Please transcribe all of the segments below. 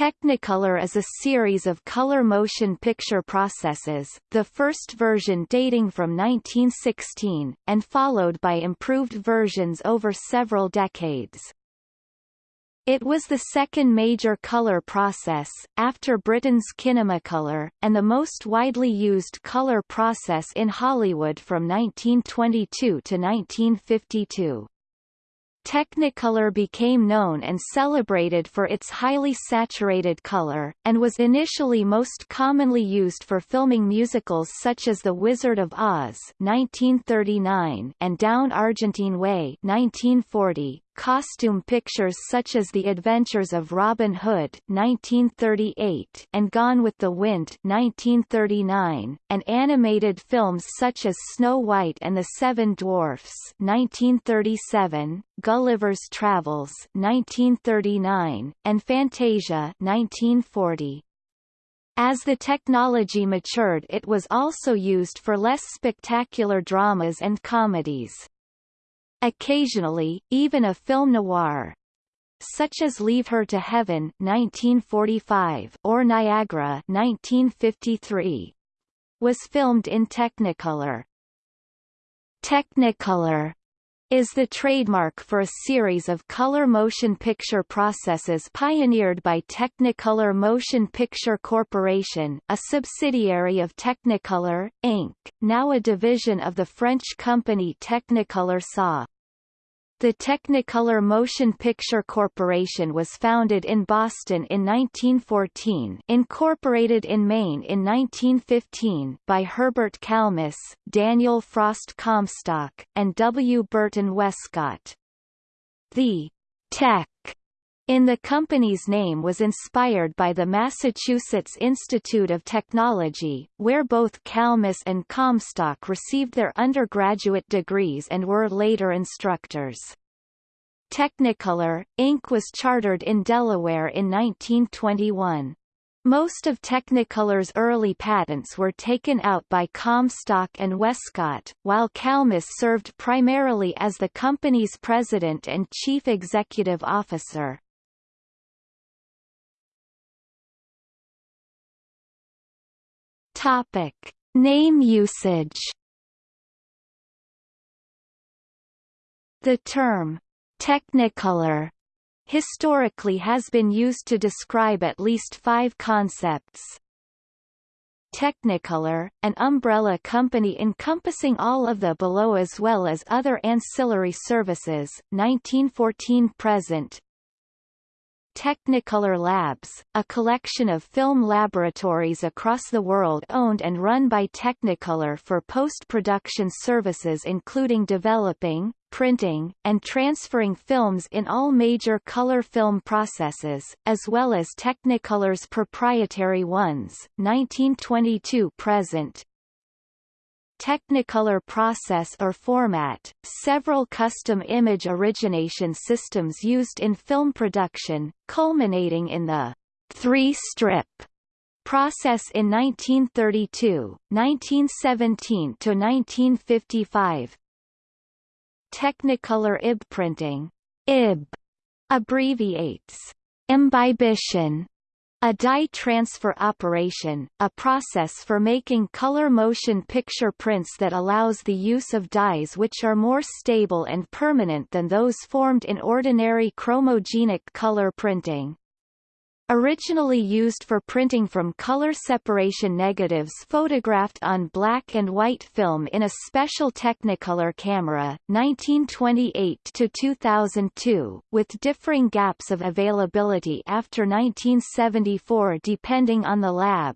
Technicolor is a series of color motion picture processes, the first version dating from 1916, and followed by improved versions over several decades. It was the second major color process, after Britain's Kinemacolor, and the most widely used color process in Hollywood from 1922 to 1952. Technicolor became known and celebrated for its highly saturated color, and was initially most commonly used for filming musicals such as The Wizard of Oz 1939 and Down Argentine Way 1940, costume pictures such as The Adventures of Robin Hood 1938 and Gone with the Wind 1939, and animated films such as Snow White and the Seven Dwarfs 1937, Gulliver's Travels 1939, and Fantasia 1940. As the technology matured it was also used for less spectacular dramas and comedies. Occasionally, even a film noir, such as Leave Her to Heaven 1945 or Niagara 1953, was filmed in Technicolor. Technicolor is the trademark for a series of color motion picture processes pioneered by Technicolor Motion Picture Corporation, a subsidiary of Technicolor, Inc., now a division of the French company Technicolor SA. The Technicolor Motion Picture Corporation was founded in Boston in 1914 incorporated in Maine in 1915 by Herbert Kalmus, Daniel Frost Comstock, and W. Burton Westcott. The Tech in the company's name was inspired by the Massachusetts Institute of Technology, where both Kalmus and Comstock received their undergraduate degrees and were later instructors. Technicolor, Inc. was chartered in Delaware in 1921. Most of Technicolor's early patents were taken out by Comstock and Westcott, while Kalmus served primarily as the company's president and chief executive officer. Topic: Name usage. The term Technicolor historically has been used to describe at least five concepts. Technicolor, an umbrella company encompassing all of the below as well as other ancillary services, 1914-present Technicolor Labs, a collection of film laboratories across the world owned and run by Technicolor for post-production services including developing, printing, and transferring films in all major color film processes, as well as Technicolor's proprietary ones, 1922-present, Technicolor process or format, several custom image origination systems used in film production, culminating in the three-strip process in 1932, 1917 to 1955. Technicolor IB printing, IB abbreviates. Imbibition. A dye transfer operation, a process for making color motion picture prints that allows the use of dyes which are more stable and permanent than those formed in ordinary chromogenic color printing. Originally used for printing from color separation negatives photographed on black and white film in a special Technicolor camera, 1928–2002, with differing gaps of availability after 1974 depending on the lab,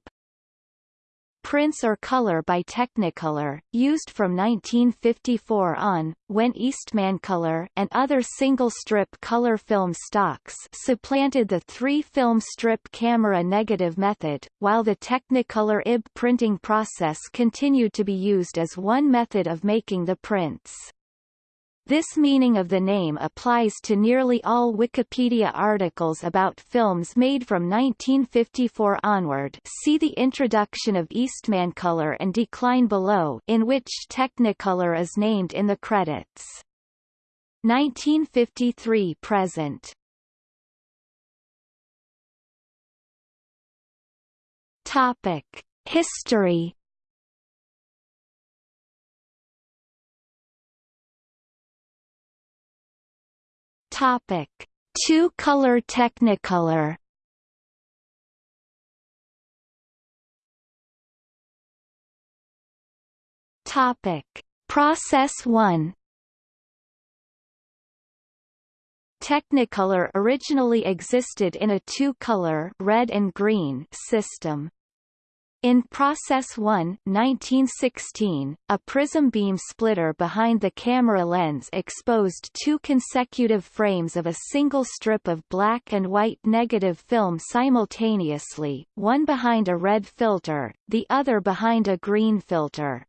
Prints or color by Technicolor, used from 1954 on, when Eastmancolor and other single-strip color film stocks supplanted the three-film strip camera negative method, while the Technicolor IB printing process continued to be used as one method of making the prints. This meaning of the name applies to nearly all Wikipedia articles about films made from 1954 onward see the introduction of Eastmancolor and Decline below in which Technicolor is named in the credits. 1953 present Topic: History. Topic: Two-color Technicolor. Topic: Process 1 Technicolor originally existed in a two-color red and green system. In Process 1 1916, a prism beam splitter behind the camera lens exposed two consecutive frames of a single strip of black and white negative film simultaneously, one behind a red filter, the other behind a green filter.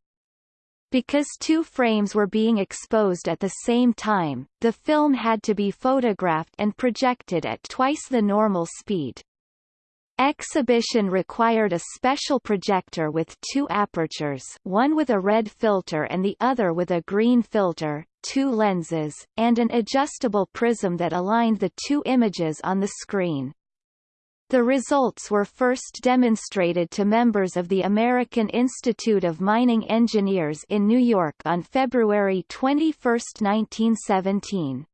Because two frames were being exposed at the same time, the film had to be photographed and projected at twice the normal speed. Exhibition required a special projector with two apertures one with a red filter and the other with a green filter, two lenses, and an adjustable prism that aligned the two images on the screen. The results were first demonstrated to members of the American Institute of Mining Engineers in New York on February 21, 1917.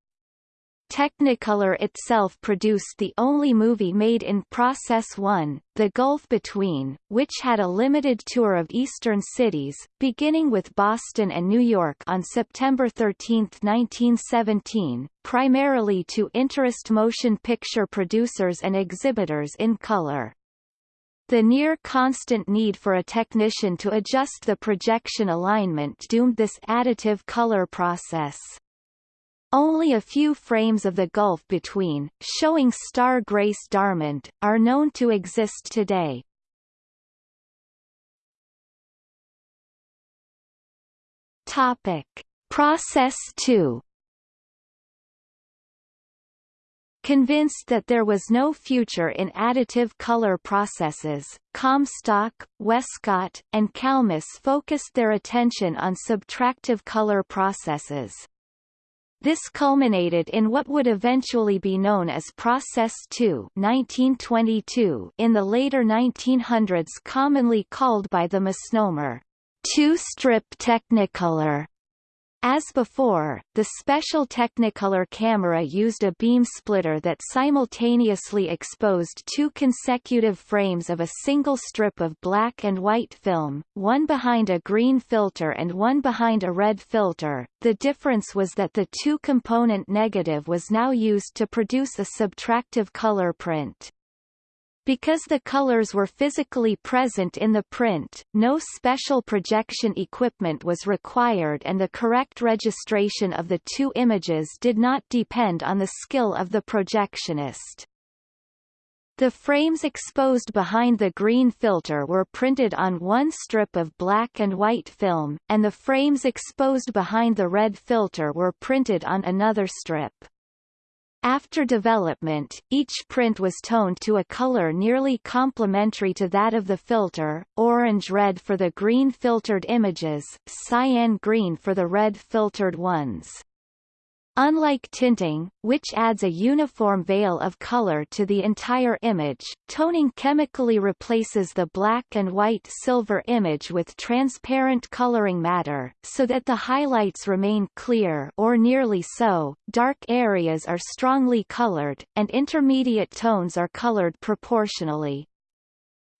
Technicolor itself produced the only movie made in Process 1, The Gulf Between, which had a limited tour of eastern cities, beginning with Boston and New York on September 13, 1917, primarily to interest motion picture producers and exhibitors in color. The near-constant need for a technician to adjust the projection alignment doomed this additive color process. Only a few frames of the gulf between, showing Star Grace Darmond, are known to exist today. Topic. Process 2 Convinced that there was no future in additive color processes, Comstock, Westcott, and Kalmus focused their attention on subtractive color processes. This culminated in what would eventually be known as Process 2 1922 in the later 1900s commonly called by the misnomer, two-strip Technicolor. As before, the special Technicolor camera used a beam splitter that simultaneously exposed two consecutive frames of a single strip of black and white film, one behind a green filter and one behind a red filter. The difference was that the two-component negative was now used to produce a subtractive color print. Because the colors were physically present in the print, no special projection equipment was required and the correct registration of the two images did not depend on the skill of the projectionist. The frames exposed behind the green filter were printed on one strip of black and white film, and the frames exposed behind the red filter were printed on another strip. After development, each print was toned to a color nearly complementary to that of the filter, orange-red for the green-filtered images, cyan-green for the red-filtered ones. Unlike tinting, which adds a uniform veil of color to the entire image, toning chemically replaces the black and white silver image with transparent coloring matter, so that the highlights remain clear or nearly so, dark areas are strongly colored, and intermediate tones are colored proportionally.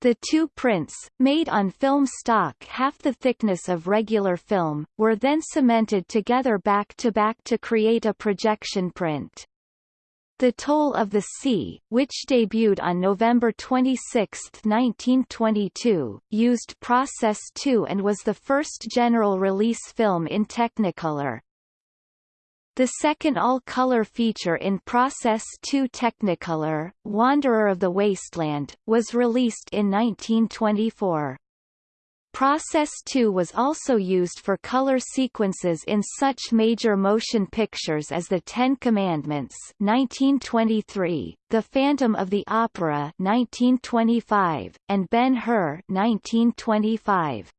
The two prints, made on film stock half the thickness of regular film, were then cemented together back-to-back -to, create a projection print. The Toll of the Sea, which debuted on November 26, 1922, used Process 2 and was the first general release film in Technicolor. The second all-color feature in Process 2 Technicolor, Wanderer of the Wasteland, was released in 1924. Process 2 was also used for color sequences in such major motion pictures as The Ten Commandments 1923, The Phantom of the Opera 1925, and Ben-Hur 1925.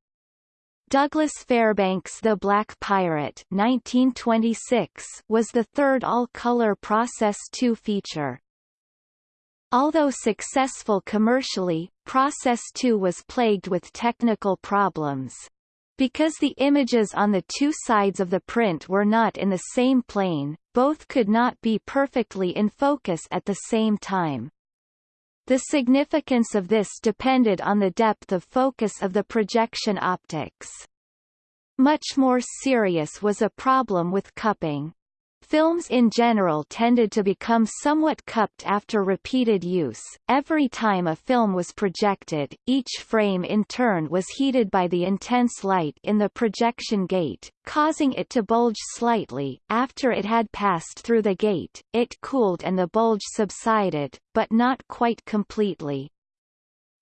Douglas Fairbanks' The Black Pirate 1926 was the third all-color Process 2 feature. Although successful commercially, Process 2 was plagued with technical problems. Because the images on the two sides of the print were not in the same plane, both could not be perfectly in focus at the same time. The significance of this depended on the depth of focus of the projection optics. Much more serious was a problem with cupping. Films in general tended to become somewhat cupped after repeated use. Every time a film was projected, each frame in turn was heated by the intense light in the projection gate, causing it to bulge slightly. After it had passed through the gate, it cooled and the bulge subsided, but not quite completely.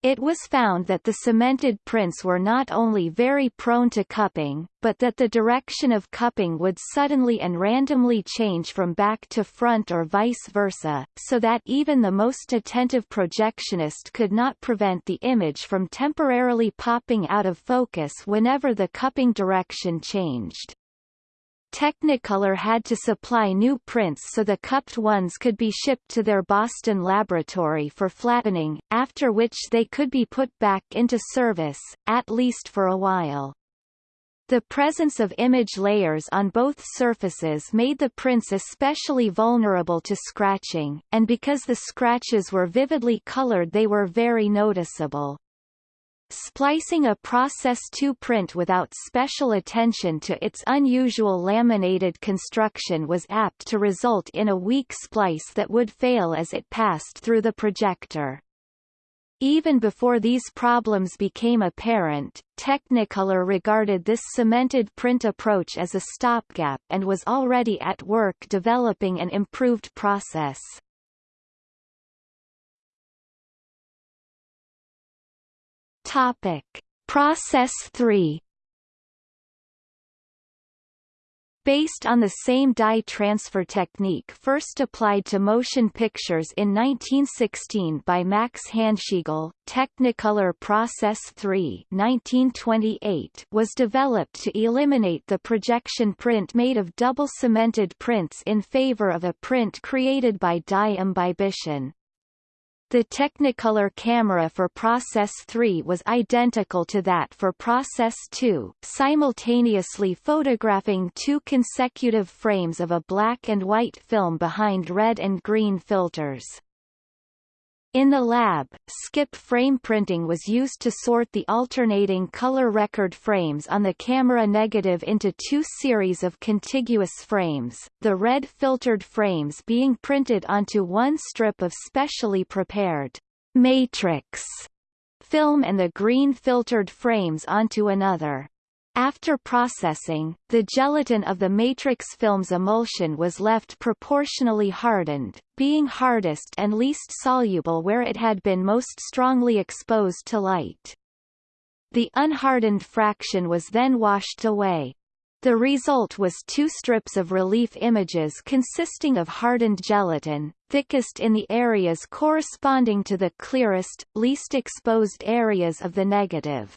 It was found that the cemented prints were not only very prone to cupping, but that the direction of cupping would suddenly and randomly change from back to front or vice versa, so that even the most attentive projectionist could not prevent the image from temporarily popping out of focus whenever the cupping direction changed. Technicolor had to supply new prints so the cupped ones could be shipped to their Boston laboratory for flattening, after which they could be put back into service, at least for a while. The presence of image layers on both surfaces made the prints especially vulnerable to scratching, and because the scratches were vividly colored they were very noticeable. Splicing a Process 2 print without special attention to its unusual laminated construction was apt to result in a weak splice that would fail as it passed through the projector. Even before these problems became apparent, Technicolor regarded this cemented print approach as a stopgap and was already at work developing an improved process. Topic: Process 3 Based on the same dye transfer technique first applied to motion pictures in 1916 by Max Handschiegl, Technicolor Process 3 1928 was developed to eliminate the projection print made of double cemented prints in favor of a print created by dye imbibition. The Technicolor camera for Process 3 was identical to that for Process 2, simultaneously photographing two consecutive frames of a black and white film behind red and green filters. In the lab, skip frame printing was used to sort the alternating color record frames on the camera negative into two series of contiguous frames, the red filtered frames being printed onto one strip of specially prepared matrix film and the green filtered frames onto another. After processing, the gelatin of the matrix film's emulsion was left proportionally hardened, being hardest and least soluble where it had been most strongly exposed to light. The unhardened fraction was then washed away. The result was two strips of relief images consisting of hardened gelatin, thickest in the areas corresponding to the clearest, least exposed areas of the negative.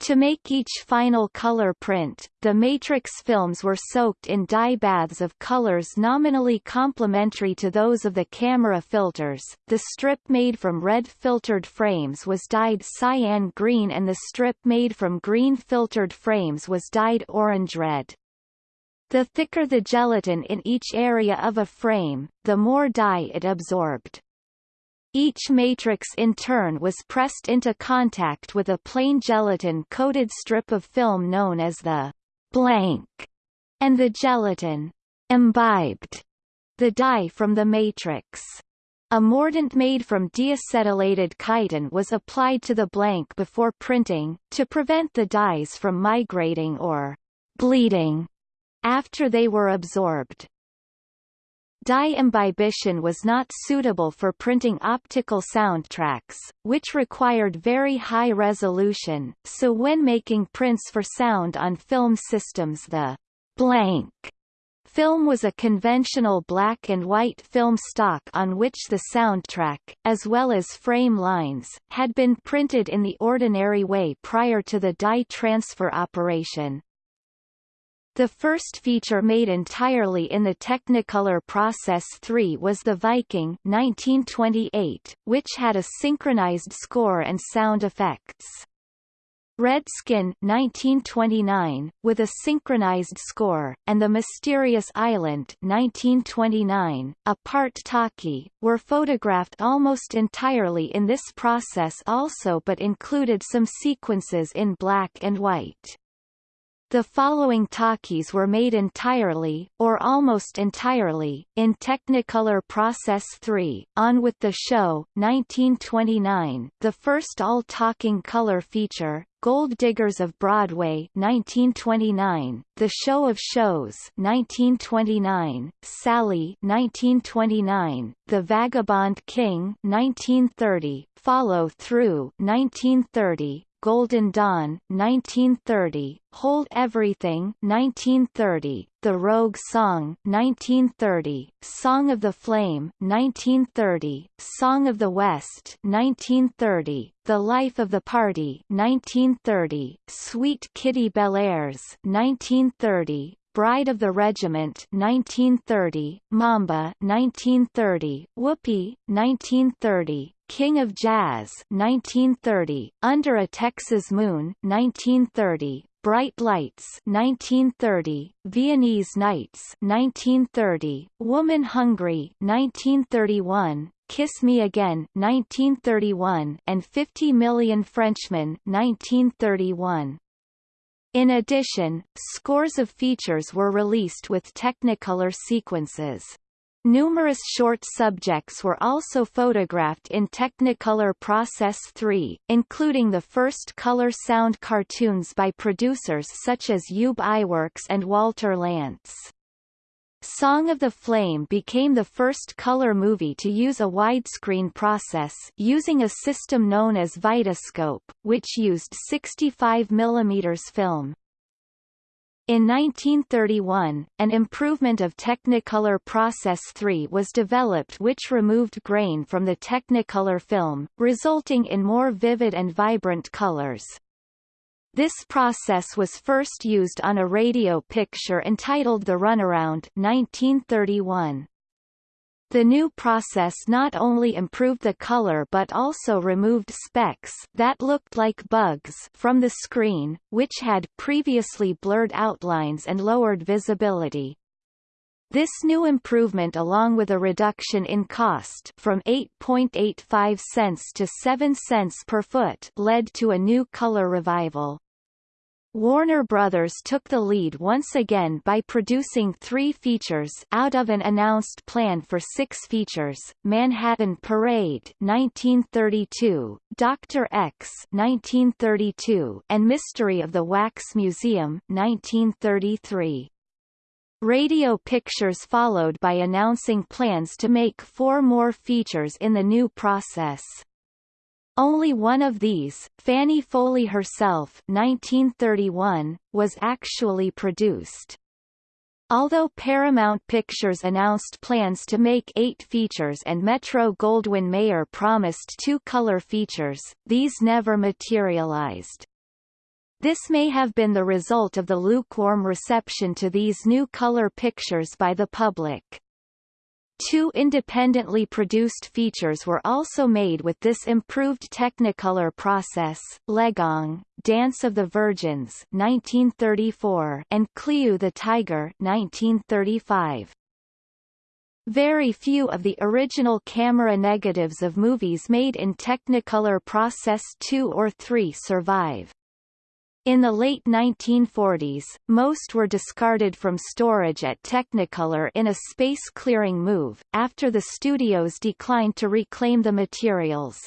To make each final color print, the matrix films were soaked in dye baths of colors nominally complementary to those of the camera filters. The strip made from red filtered frames was dyed cyan green and the strip made from green filtered frames was dyed orange red. The thicker the gelatin in each area of a frame, the more dye it absorbed. Each matrix in turn was pressed into contact with a plain gelatin-coated strip of film known as the blank, and the gelatin imbibed the dye from the matrix. A mordant made from deacetylated chitin was applied to the blank before printing, to prevent the dyes from migrating or bleeding after they were absorbed. Dye imbibition was not suitable for printing optical soundtracks, which required very high resolution, so when making prints for sound on film systems the blank film was a conventional black and white film stock on which the soundtrack, as well as frame lines, had been printed in the ordinary way prior to the dye transfer operation. The first feature made entirely in the Technicolor Process 3 was The Viking 1928, which had a synchronized score and sound effects. Redskin 1929, with a synchronized score, and The Mysterious Island 1929, a part talkie, were photographed almost entirely in this process also but included some sequences in black and white. The following talkies were made entirely, or almost entirely, in Technicolor Process 3, On With the Show, 1929, the first all-talking color feature, Gold Diggers of Broadway 1929, The Show of Shows 1929, Sally 1929, The Vagabond King 1930, Follow Through 1930, Golden Dawn 1930, Hold Everything 1930, The Rogue Song 1930, Song of the Flame 1930, Song of the West 1930, The Life of the Party 1930, Sweet Kitty Bellairs 1930, Bride of the Regiment 1930, Mamba 1930, Whoopee 1930, King of Jazz 1930, Under a Texas Moon 1930, Bright Lights 1930, Viennese Nights 1930, Woman Hungry 1931, Kiss Me Again 1931 and 50 Million Frenchmen 1931. In addition, scores of features were released with Technicolor sequences. Numerous short subjects were also photographed in Technicolor Process 3, including the first color-sound cartoons by producers such as Ub Iwerks and Walter Lantz. Song of the Flame became the first color movie to use a widescreen process using a system known as Vitascope, which used 65 mm film. In 1931, an improvement of Technicolor Process 3 was developed which removed grain from the Technicolor film, resulting in more vivid and vibrant colors. This process was first used on a radio picture entitled The Runaround 1931. The new process not only improved the color but also removed specks that looked like bugs from the screen, which had previously blurred outlines and lowered visibility. This new improvement along with a reduction in cost from 8.85 cents to 7 cents per foot led to a new color revival. Warner Brothers took the lead once again by producing three features out of an announced plan for six features, Manhattan Parade 1932, Dr. X 1932, and Mystery of the Wax Museum 1933. Radio Pictures followed by announcing plans to make four more features in the new process. Only one of these, Fanny Foley herself 1931, was actually produced. Although Paramount Pictures announced plans to make eight features and Metro-Goldwyn-Mayer promised two color features, these never materialized. This may have been the result of the lukewarm reception to these new color pictures by the public. Two independently produced features were also made with this improved Technicolor process, Legong, Dance of the Virgins 1934 and Kliou the Tiger 1935. Very few of the original camera negatives of movies made in Technicolor Process 2 or 3 survive. In the late 1940s, most were discarded from storage at Technicolor in a space-clearing move, after the studios declined to reclaim the materials.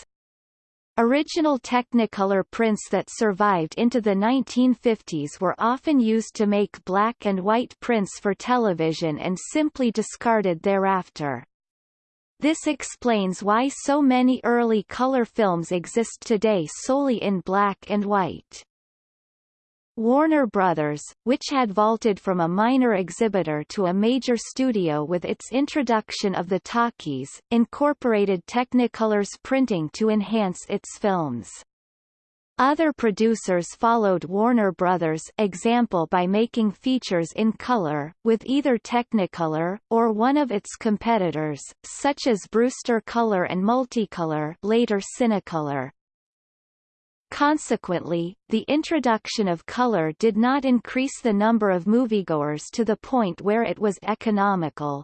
Original Technicolor prints that survived into the 1950s were often used to make black and white prints for television and simply discarded thereafter. This explains why so many early color films exist today solely in black and white. Warner Brothers, which had vaulted from a minor exhibitor to a major studio with its introduction of the talkies, incorporated Technicolor's printing to enhance its films. Other producers followed Warner Brothers' example by making features in color, with either Technicolor, or one of its competitors, such as Brewster Color and Multicolor later Cinecolor. Consequently, the introduction of color did not increase the number of moviegoers to the point where it was economical.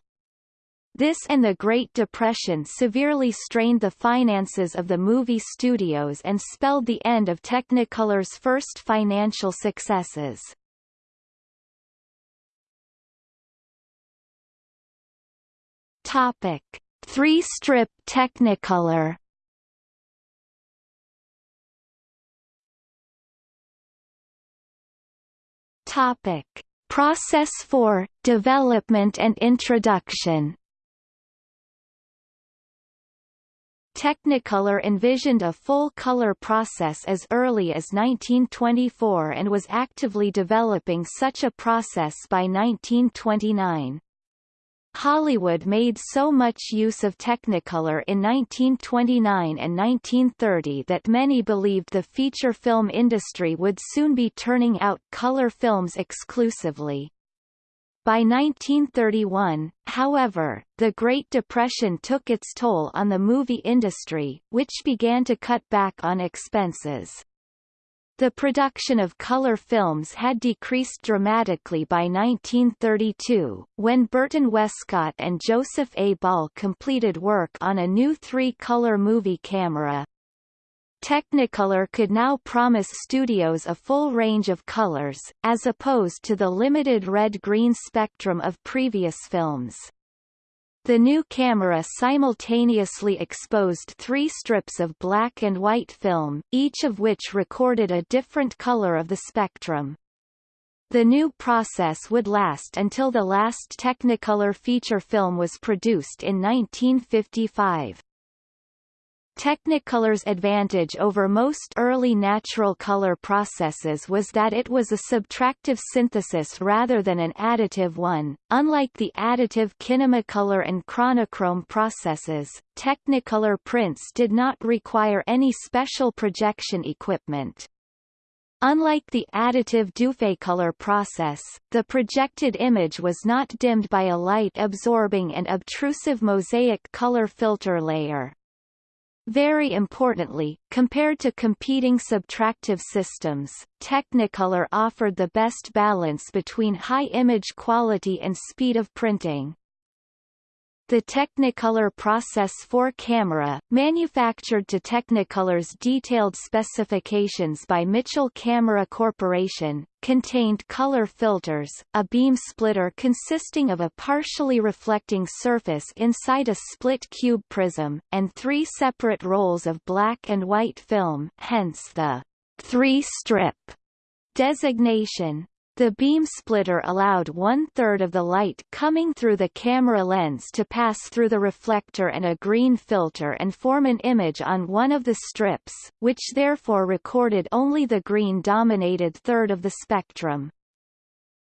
This and the Great Depression severely strained the finances of the movie studios and spelled the end of Technicolor's first financial successes. Topic: Three-strip Technicolor. Topic: Process 4: Development and introduction. Technicolor envisioned a full-color process as early as 1924 and was actively developing such a process by 1929. Hollywood made so much use of Technicolor in 1929 and 1930 that many believed the feature film industry would soon be turning out color films exclusively. By 1931, however, the Great Depression took its toll on the movie industry, which began to cut back on expenses. The production of color films had decreased dramatically by 1932, when Burton Westcott and Joseph A. Ball completed work on a new three-color movie camera, Technicolor could now promise studios a full range of colors, as opposed to the limited red-green spectrum of previous films. The new camera simultaneously exposed three strips of black and white film, each of which recorded a different color of the spectrum. The new process would last until the last Technicolor feature film was produced in 1955. Technicolor's advantage over most early natural color processes was that it was a subtractive synthesis rather than an additive one. Unlike the additive Kinemacolor and Chronochrome processes, Technicolor prints did not require any special projection equipment. Unlike the additive Dufaycolor process, the projected image was not dimmed by a light-absorbing and obtrusive mosaic color filter layer. Very importantly, compared to competing subtractive systems, Technicolor offered the best balance between high image quality and speed of printing. The Technicolor Process 4 camera, manufactured to Technicolor's detailed specifications by Mitchell Camera Corporation, contained color filters, a beam splitter consisting of a partially reflecting surface inside a split cube prism, and three separate rolls of black and white film hence the three-strip designation. The beam splitter allowed one-third of the light coming through the camera lens to pass through the reflector and a green filter and form an image on one of the strips, which therefore recorded only the green-dominated third of the spectrum.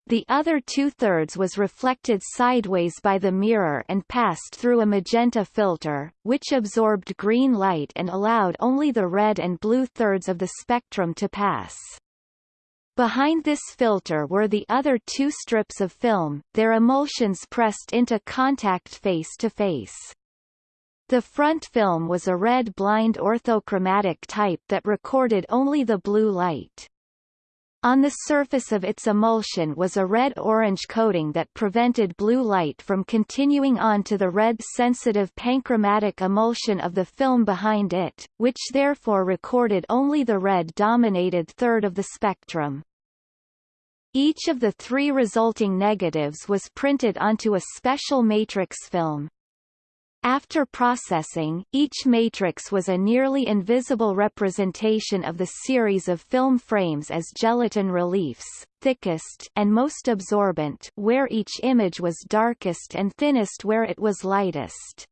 The other two-thirds was reflected sideways by the mirror and passed through a magenta filter, which absorbed green light and allowed only the red and blue thirds of the spectrum to pass. Behind this filter were the other two strips of film, their emulsions pressed into contact face to face. The front film was a red blind orthochromatic type that recorded only the blue light. On the surface of its emulsion was a red-orange coating that prevented blue light from continuing on to the red-sensitive panchromatic emulsion of the film behind it, which therefore recorded only the red-dominated third of the spectrum. Each of the three resulting negatives was printed onto a special matrix film. After processing, each matrix was a nearly invisible representation of the series of film frames as gelatin reliefs, thickest and most absorbent where each image was darkest and thinnest where it was lightest.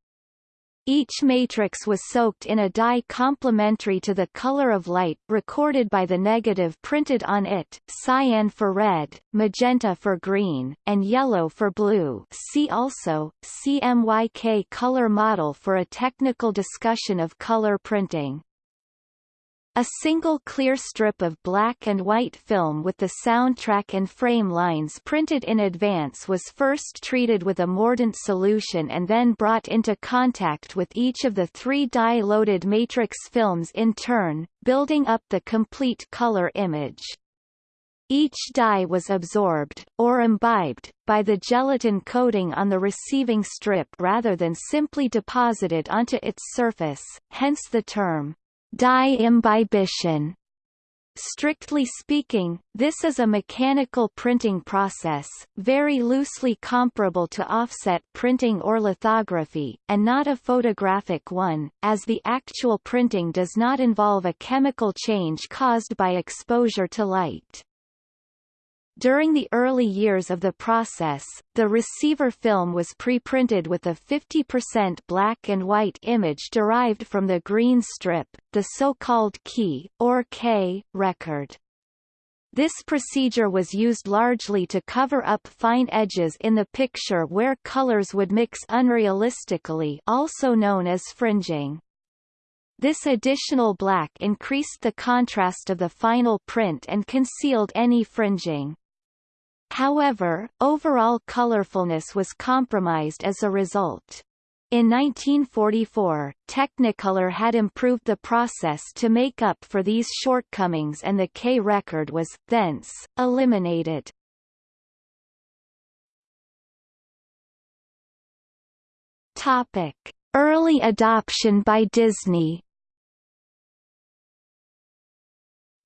Each matrix was soaked in a dye complementary to the color of light recorded by the negative printed on it, cyan for red, magenta for green, and yellow for blue see also, CMYK color model for a technical discussion of color printing. A single clear strip of black and white film with the soundtrack and frame lines printed in advance was first treated with a mordant solution and then brought into contact with each of the three dye-loaded matrix films in turn, building up the complete color image. Each dye was absorbed, or imbibed, by the gelatin coating on the receiving strip rather than simply deposited onto its surface, hence the term dye imbibition. Strictly speaking, this is a mechanical printing process, very loosely comparable to offset printing or lithography, and not a photographic one, as the actual printing does not involve a chemical change caused by exposure to light. During the early years of the process, the receiver film was pre-printed with a 50% black and white image derived from the green strip, the so-called key, or K, record. This procedure was used largely to cover up fine edges in the picture where colors would mix unrealistically also known as fringing. This additional black increased the contrast of the final print and concealed any fringing. However, overall colorfulness was compromised as a result. In 1944, Technicolor had improved the process to make up for these shortcomings and the K record was, thence, eliminated. Topic. Early adoption by Disney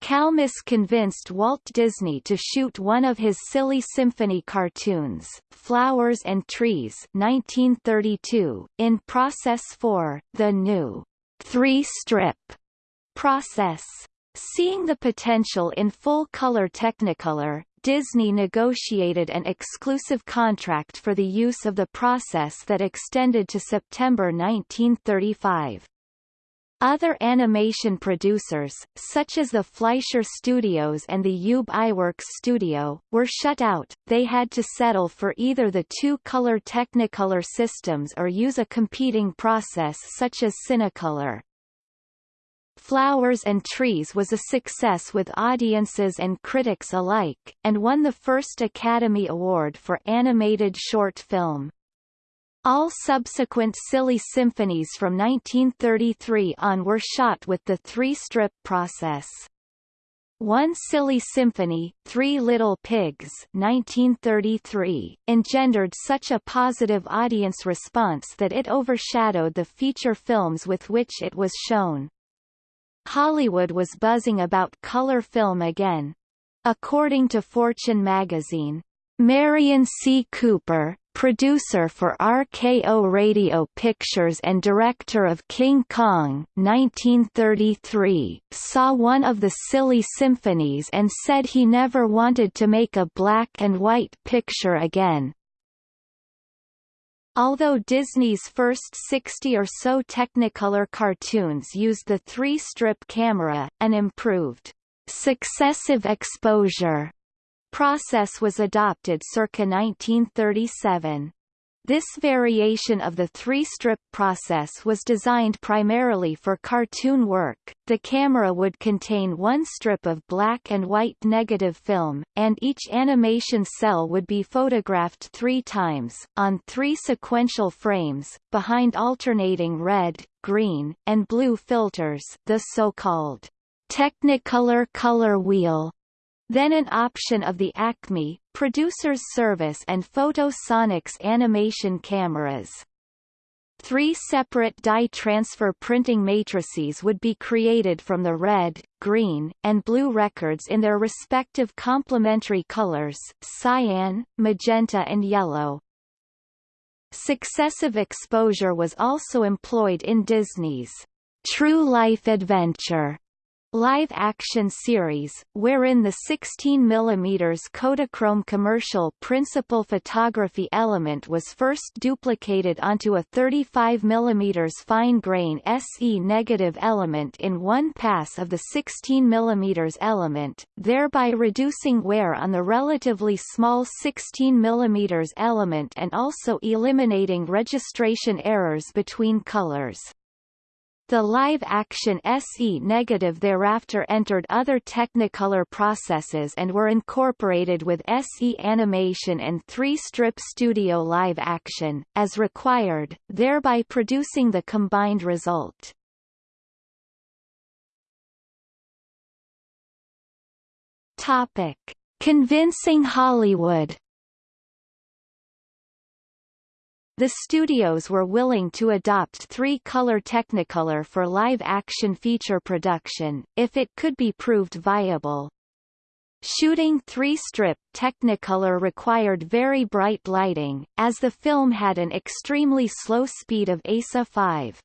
Kalmus convinced Walt Disney to shoot one of his Silly Symphony cartoons, Flowers and Trees 1932, in Process 4, the new three-strip process. Seeing the potential in full-color Technicolor, Disney negotiated an exclusive contract for the use of the process that extended to September 1935. Other animation producers, such as the Fleischer Studios and the Ub Iwerks Studio, were shut out, they had to settle for either the two-color Technicolor systems or use a competing process such as Cinecolor. Flowers and Trees was a success with audiences and critics alike, and won the first Academy Award for Animated Short Film. All subsequent Silly Symphonies from 1933 on were shot with the three-strip process. One Silly Symphony, Three Little Pigs 1933, engendered such a positive audience response that it overshadowed the feature films with which it was shown. Hollywood was buzzing about color film again. According to Fortune magazine, Merian C. Cooper, producer for RKO Radio Pictures and director of King Kong 1933, saw one of the Silly Symphonies and said he never wanted to make a black and white picture again. Although Disney's first 60 or so Technicolor cartoons used the three-strip camera, an improved successive exposure process was adopted circa 1937. This variation of the three-strip process was designed primarily for cartoon work. The camera would contain one strip of black and white negative film, and each animation cell would be photographed three times, on three sequential frames, behind alternating red, green, and blue filters the so-called Technicolor color wheel then an option of the Acme, Producer's Service and Photosonics animation cameras. Three separate dye transfer printing matrices would be created from the red, green, and blue records in their respective complementary colors, cyan, magenta and yellow. Successive exposure was also employed in Disney's True Life Adventure live-action series, wherein the 16 mm Kodachrome commercial principal photography element was first duplicated onto a 35 mm fine-grain SE negative element in one pass of the 16 mm element, thereby reducing wear on the relatively small 16 mm element and also eliminating registration errors between colors. The live-action SE negative thereafter entered other Technicolor processes and were incorporated with SE animation and 3-strip studio live-action, as required, thereby producing the combined result. Topic. Convincing Hollywood The studios were willing to adopt three-color Technicolor for live-action feature production, if it could be proved viable. Shooting three-strip Technicolor required very bright lighting, as the film had an extremely slow speed of ASA 5.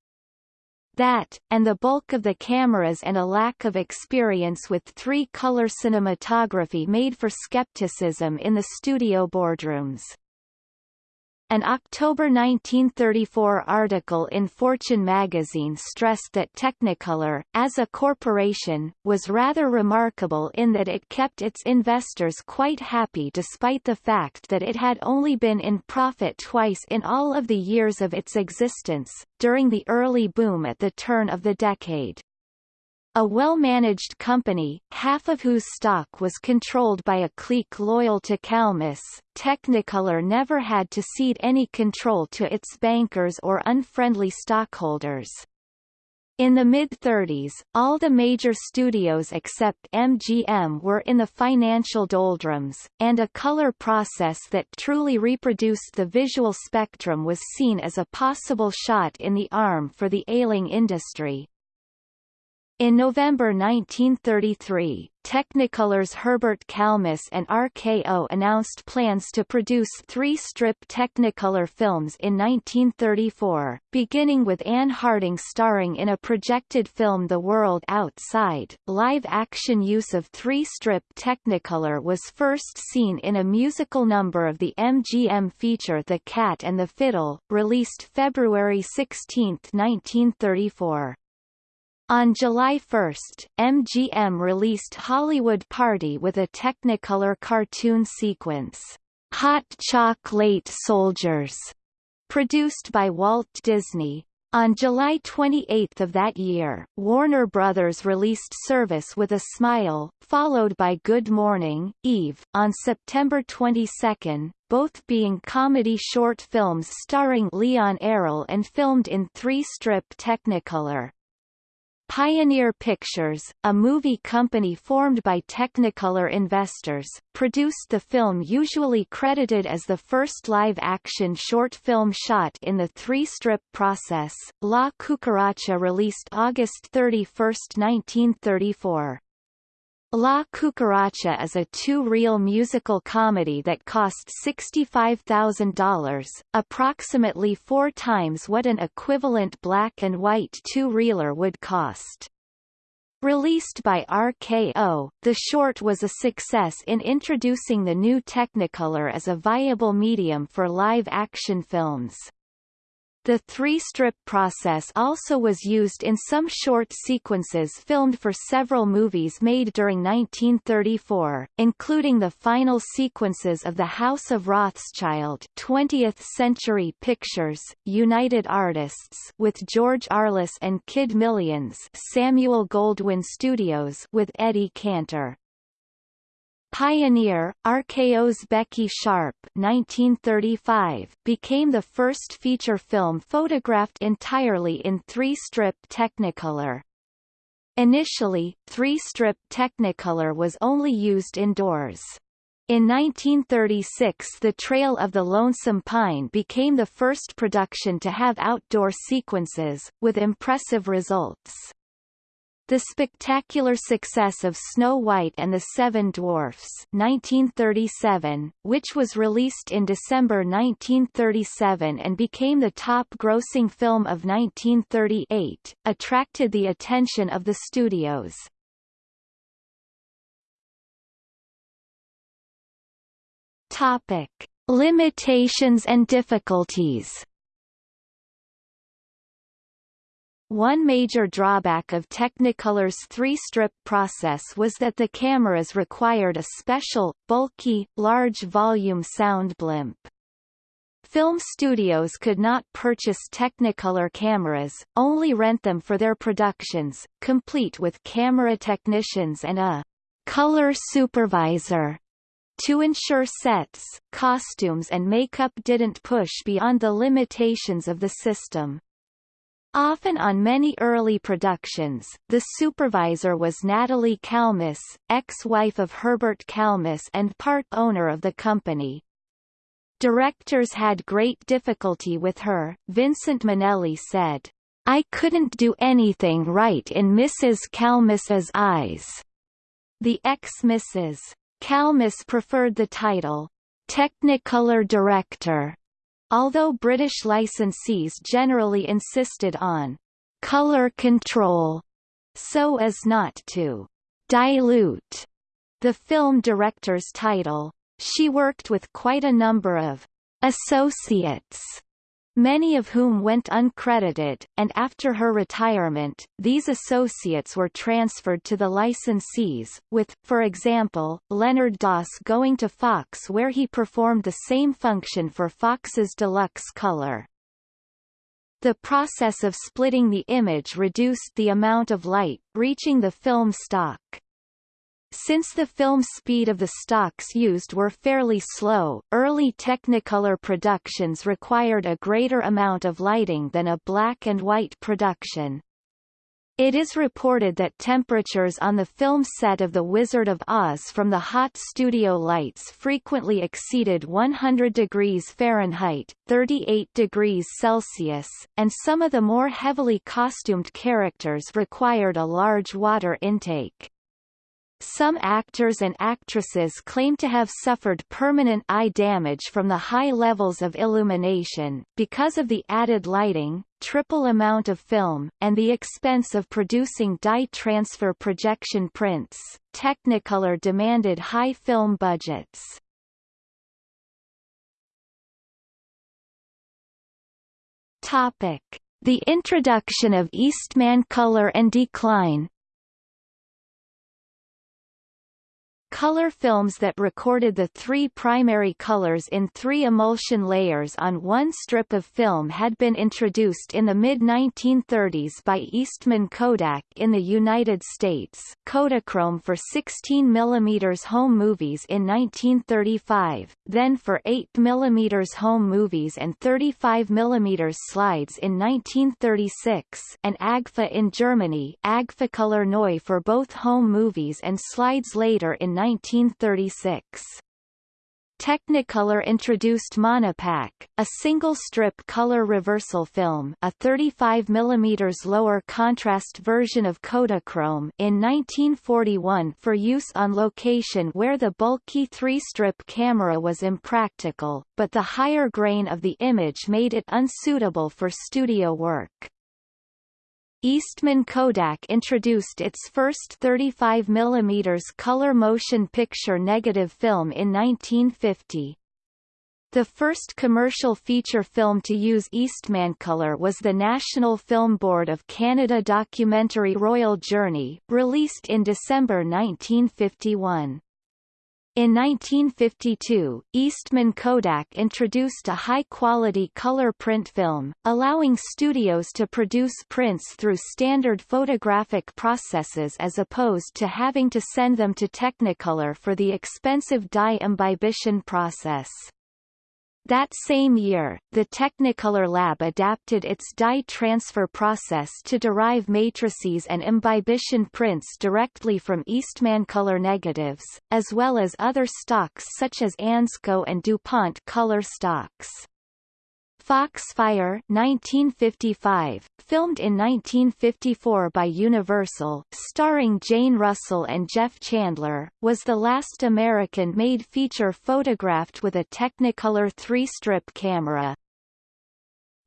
That, and the bulk of the cameras and a lack of experience with three-color cinematography made for skepticism in the studio boardrooms. An October 1934 article in Fortune magazine stressed that Technicolor, as a corporation, was rather remarkable in that it kept its investors quite happy despite the fact that it had only been in profit twice in all of the years of its existence, during the early boom at the turn of the decade. A well-managed company, half of whose stock was controlled by a clique loyal to Kalmus, Technicolor never had to cede any control to its bankers or unfriendly stockholders. In the mid-30s, all the major studios except MGM were in the financial doldrums, and a color process that truly reproduced the visual spectrum was seen as a possible shot in the arm for the ailing industry. In November 1933, Technicolor's Herbert Kalmus and RKO announced plans to produce three-strip Technicolor films in 1934, beginning with Ann Harding starring in a projected film The World Outside. Live-action use of three-strip Technicolor was first seen in a musical number of the MGM feature The Cat and the Fiddle, released February 16, 1934. On July 1, MGM released Hollywood Party with a Technicolor cartoon sequence, Hot Chocolate Soldiers, produced by Walt Disney. On July 28 of that year, Warner Brothers released Service with a Smile, followed by Good Morning, Eve, on September 22, both being comedy short films starring Leon Errol and filmed in three-strip Technicolor. Pioneer Pictures, a movie company formed by Technicolor investors, produced the film usually credited as the first live-action short film shot in the three-strip process. La Cucaracha released August 31, 1934. La Cucaracha is a two-reel musical comedy that cost $65,000, approximately four times what an equivalent black-and-white two-reeler would cost. Released by RKO, the short was a success in introducing the new Technicolor as a viable medium for live-action films. The three-strip process also was used in some short sequences filmed for several movies made during 1934, including the final sequences of The House of Rothschild 20th Century Pictures, United Artists with George Arliss and Kid Millions Samuel Goldwyn Studios with Eddie Cantor. Pioneer, RKO's Becky Sharp 1935, became the first feature film photographed entirely in three-strip Technicolor. Initially, three-strip Technicolor was only used indoors. In 1936 The Trail of the Lonesome Pine became the first production to have outdoor sequences, with impressive results. The spectacular success of Snow White and the Seven Dwarfs 1937, which was released in December 1937 and became the top-grossing film of 1938, attracted the attention of the studios. Topic. Limitations and difficulties One major drawback of Technicolor's three-strip process was that the cameras required a special, bulky, large-volume sound blimp. Film studios could not purchase Technicolor cameras, only rent them for their productions, complete with camera technicians and a color supervisor to ensure sets, costumes and makeup didn't push beyond the limitations of the system. Often on many early productions, the supervisor was Natalie Kalmus, ex-wife of Herbert Kalmus and part owner of the company. Directors had great difficulty with her, Vincente Minnelli said, I couldn't do anything right in Mrs. Kalmus's eyes. The ex-Mrs. Kalmus preferred the title, Technicolor Director, Although British licensees generally insisted on color control so as not to dilute the film director's title, she worked with quite a number of associates many of whom went uncredited, and after her retirement, these associates were transferred to the licensees, with, for example, Leonard Doss going to Fox where he performed the same function for Fox's Deluxe Color. The process of splitting the image reduced the amount of light, reaching the film stock. Since the film speed of the stocks used were fairly slow, early Technicolor productions required a greater amount of lighting than a black and white production. It is reported that temperatures on the film set of The Wizard of Oz from the hot studio lights frequently exceeded 100 degrees Fahrenheit 38 degrees Celsius, and some of the more heavily costumed characters required a large water intake. Some actors and actresses claim to have suffered permanent eye damage from the high levels of illumination, because of the added lighting, triple amount of film, and the expense of producing dye transfer projection prints. Technicolor demanded high film budgets. Topic: The introduction of Eastman color and decline. Color films that recorded the three primary colors in three emulsion layers on one strip of film had been introduced in the mid-1930s by Eastman Kodak in the United States. Kodachrome for 16 mm home movies in 1935, then for 8 mm home movies and 35 mm slides in 1936 and Agfa in Germany. Agfacolor Neu for both home movies and slides later in 1936. Technicolor introduced Monopack, a single-strip color reversal film a 35 mm lower contrast version of Kodachrome in 1941 for use on location where the bulky three-strip camera was impractical, but the higher grain of the image made it unsuitable for studio work. Eastman Kodak introduced its first 35 mm color motion picture negative film in 1950. The first commercial feature film to use Eastman color was the National Film Board of Canada documentary Royal Journey, released in December 1951. In 1952, Eastman Kodak introduced a high-quality color print film, allowing studios to produce prints through standard photographic processes as opposed to having to send them to Technicolor for the expensive dye imbibition process. That same year, the Technicolor lab adapted its dye transfer process to derive matrices and imbibition prints directly from Eastman color negatives, as well as other stocks such as Ansco and DuPont color stocks. Foxfire 1955, filmed in 1954 by Universal, starring Jane Russell and Jeff Chandler, was the last American-made feature photographed with a Technicolor three-strip camera.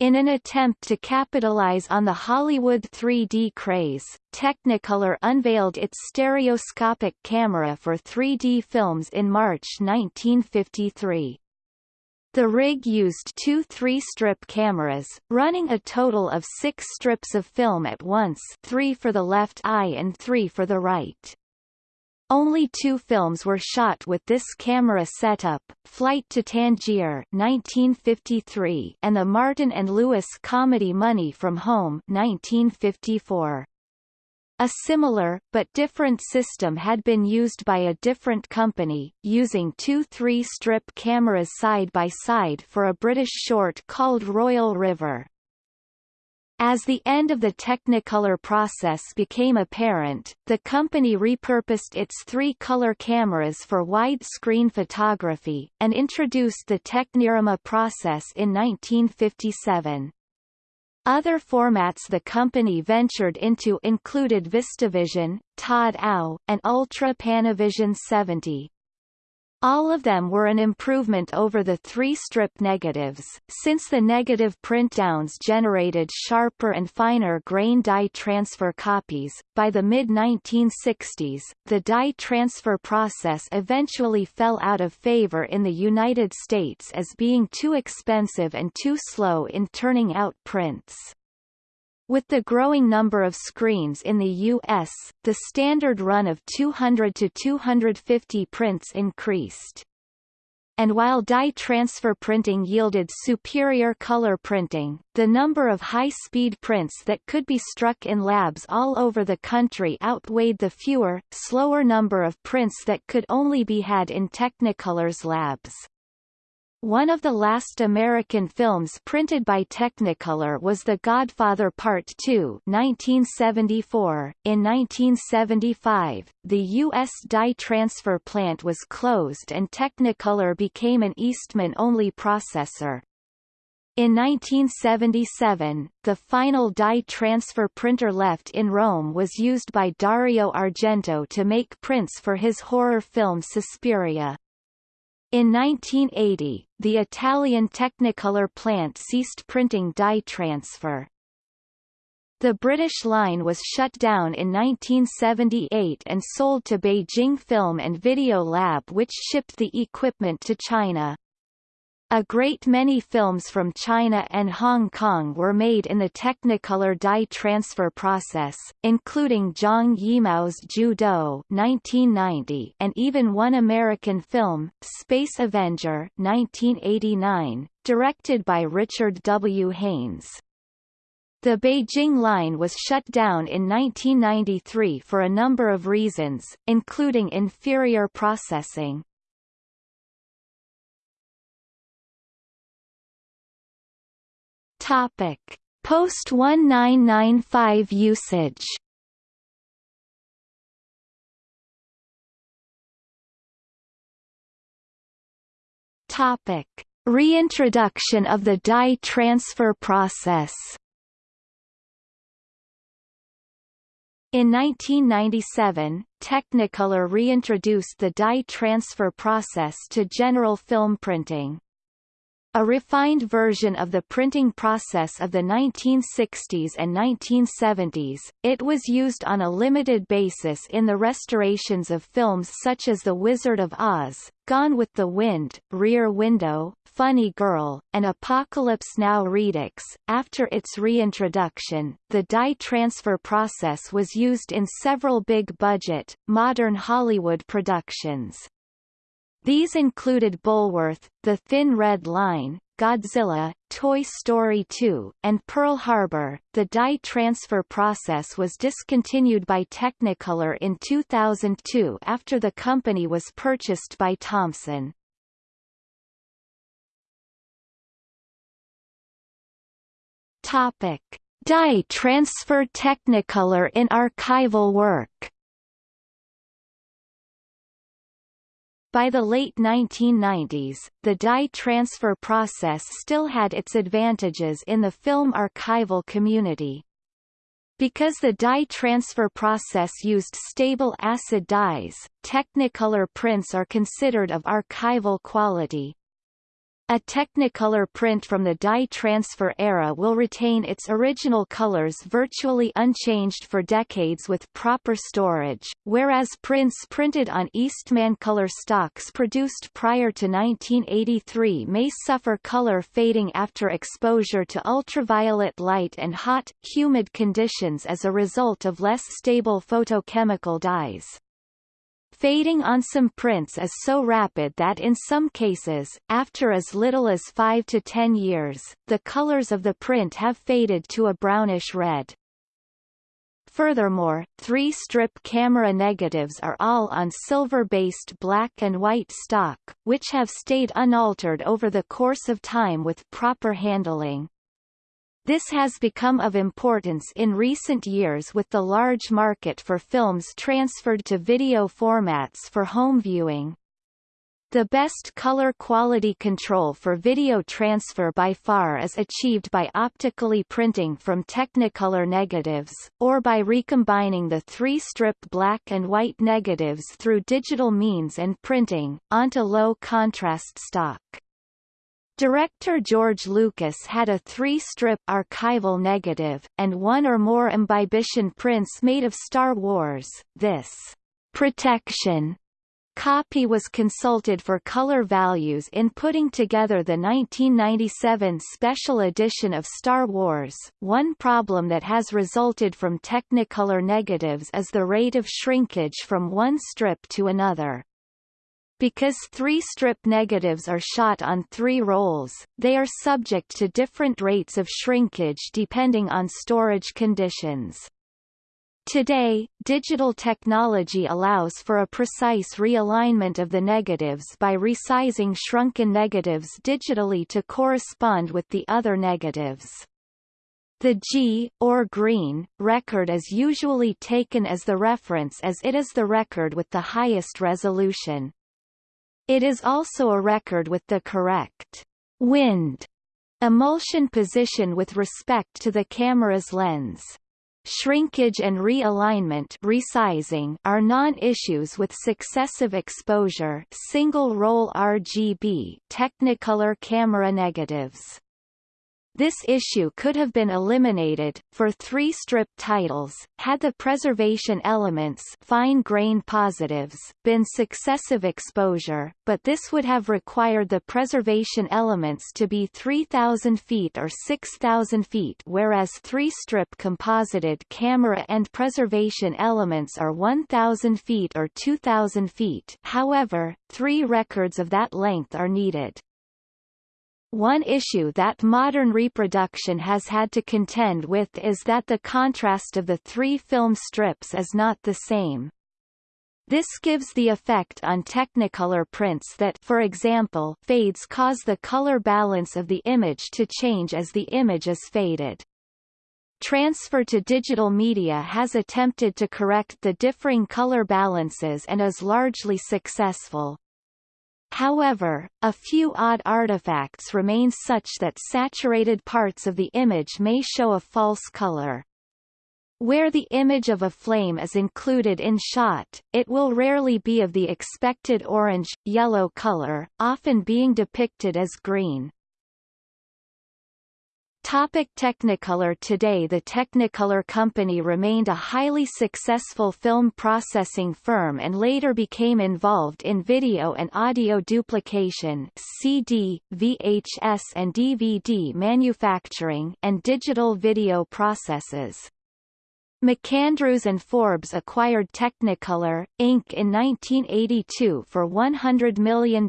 In an attempt to capitalize on the Hollywood 3D craze, Technicolor unveiled its stereoscopic camera for 3D films in March 1953. The rig used two three-strip cameras, running a total of six strips of film at once three for the left eye and three for the right. Only two films were shot with this camera setup, Flight to Tangier 1953 and the Martin and Lewis comedy Money from Home 1954. A similar, but different system had been used by a different company, using two three-strip cameras side by side for a British short called Royal River. As the end of the Technicolor process became apparent, the company repurposed its three-color cameras for widescreen photography, and introduced the Technirama process in 1957. Other formats the company ventured into included VistaVision, Todd AO, and Ultra Panavision 70. All of them were an improvement over the three-strip negatives, since the negative print-downs generated sharper and finer grain dye transfer copies. By the mid-1960s, the dye transfer process eventually fell out of favor in the United States as being too expensive and too slow in turning out prints. With the growing number of screens in the U.S., the standard run of 200 to 250 prints increased. And while dye transfer printing yielded superior color printing, the number of high-speed prints that could be struck in labs all over the country outweighed the fewer, slower number of prints that could only be had in Technicolor's labs. One of the last American films printed by Technicolor was The Godfather Part II 1974. .In 1975, the U.S. dye transfer plant was closed and Technicolor became an Eastman-only processor. In 1977, the final dye transfer printer left in Rome was used by Dario Argento to make prints for his horror film Suspiria. In 1980, the Italian Technicolor plant ceased printing dye transfer. The British line was shut down in 1978 and sold to Beijing Film and Video Lab which shipped the equipment to China. A great many films from China and Hong Kong were made in the Technicolor dye transfer process, including Zhang Yimou's Ju Dou 1990 and even one American film, Space Avenger 1989, directed by Richard W. Haines. The Beijing line was shut down in 1993 for a number of reasons, including inferior processing. Topic: Post 1995 usage. Topic: Reintroduction of the dye transfer process. In 1997, Technicolor reintroduced the dye transfer process to general film printing. A refined version of the printing process of the 1960s and 1970s, it was used on a limited basis in the restorations of films such as The Wizard of Oz, Gone with the Wind, Rear Window, Funny Girl, and Apocalypse Now Redux. After its reintroduction, the dye transfer process was used in several big-budget, modern Hollywood productions. These included Bulworth, The Thin Red Line, Godzilla, Toy Story 2, and Pearl Harbor. The dye transfer process was discontinued by Technicolor in 2002 after the company was purchased by Thomson. Topic: Dye transfer Technicolor in archival work. By the late 1990s, the dye transfer process still had its advantages in the film archival community. Because the dye transfer process used stable acid dyes, Technicolor prints are considered of archival quality. A Technicolor print from the dye transfer era will retain its original colors virtually unchanged for decades with proper storage, whereas prints printed on Eastman color stocks produced prior to 1983 may suffer color fading after exposure to ultraviolet light and hot, humid conditions as a result of less stable photochemical dyes. Fading on some prints is so rapid that in some cases, after as little as 5 to 10 years, the colors of the print have faded to a brownish red. Furthermore, three-strip camera negatives are all on silver-based black and white stock, which have stayed unaltered over the course of time with proper handling. This has become of importance in recent years with the large market for films transferred to video formats for home viewing. The best color quality control for video transfer by far is achieved by optically printing from Technicolor negatives, or by recombining the three-strip black and white negatives through digital means and printing, onto low-contrast stock. Director George Lucas had a three-strip archival negative, and one or more imbibition prints made of Star Wars. This protection Copy was consulted for color values in putting together the 1997 special edition of Star Wars. One problem that has resulted from Technicolor negatives is the rate of shrinkage from one strip to another. Because three strip negatives are shot on three rolls, they are subject to different rates of shrinkage depending on storage conditions. Today, digital technology allows for a precise realignment of the negatives by resizing shrunken negatives digitally to correspond with the other negatives. The G, or green, record is usually taken as the reference as it is the record with the highest resolution. It is also a record with the correct wind emulsion position with respect to the camera's lens. Shrinkage and realignment resizing are non-issues with successive exposure single-roll RGB Technicolor camera negatives. This issue could have been eliminated, for three-strip titles, had the preservation elements fine-grain positives been successive exposure, but this would have required the preservation elements to be 3,000 feet or 6,000 feet whereas three-strip composited camera and preservation elements are 1,000 feet or 2,000 feet however, three records of that length are needed. One issue that modern reproduction has had to contend with is that the contrast of the three film strips is not the same. This gives the effect on Technicolor prints that for example, fades cause the color balance of the image to change as the image is faded. Transfer to digital media has attempted to correct the differing color balances and is largely successful. However, a few odd artifacts remain such that saturated parts of the image may show a false color. Where the image of a flame is included in shot, it will rarely be of the expected orange, yellow color, often being depicted as green. Topic Technicolor Today the Technicolor Company remained a highly successful film processing firm and later became involved in video and audio duplication CD, VHS and DVD manufacturing and digital video processes. MacAndrews and Forbes acquired Technicolor, Inc. in 1982 for $100 million,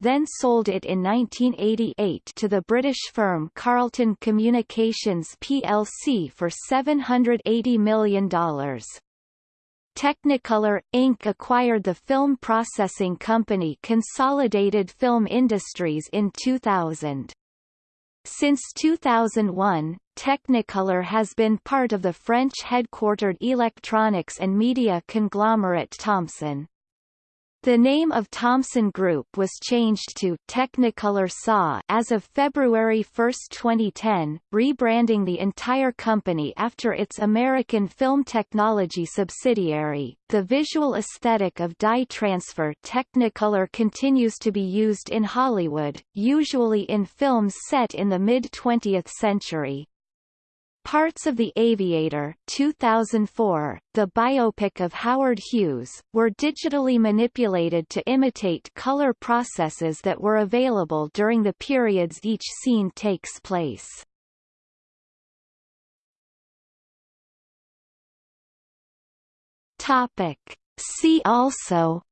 then sold it in 1988 to the British firm Carlton Communications plc for $780 million. Technicolor, Inc. acquired the film processing company Consolidated Film Industries in 2000. Since 2001, Technicolor has been part of the French-headquartered electronics and media conglomerate Thomson. The name of Thomson Group was changed to Technicolor SA as of February 1, 2010, rebranding the entire company after its American film technology subsidiary. The visual aesthetic of dye transfer Technicolor continues to be used in Hollywood, usually in films set in the mid-20th century. Parts of The Aviator 2004, the biopic of Howard Hughes, were digitally manipulated to imitate color processes that were available during the periods each scene takes place. Topic. See also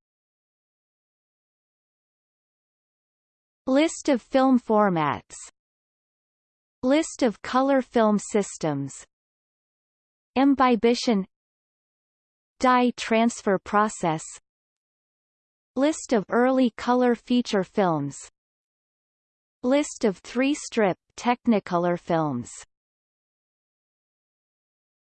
List of film formats List of color film systems. Imbibition Dye transfer process. List of early color feature films. List of three-strip Technicolor films